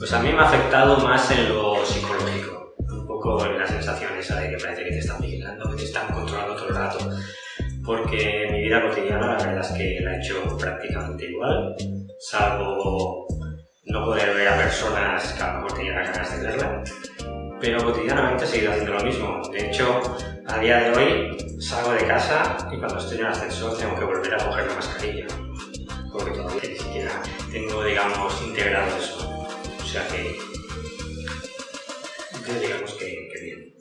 Pues a mí me ha afectado más en lo psicológico, un poco en la sensación esa de que parece que te están vigilando, que te están controlando todo el rato. Porque mi vida cotidiana la verdad es que la he hecho prácticamente igual, salvo no poder ver a personas que a lo mejor tenía ganas de verla, pero cotidianamente he seguido haciendo lo mismo. De hecho, a día de hoy salgo de casa y cuando estoy en el ascensor tengo que volver a coger la mascarilla, porque todavía ni siquiera tengo, digamos, integrado eso. O sea que, digamos que, que bien.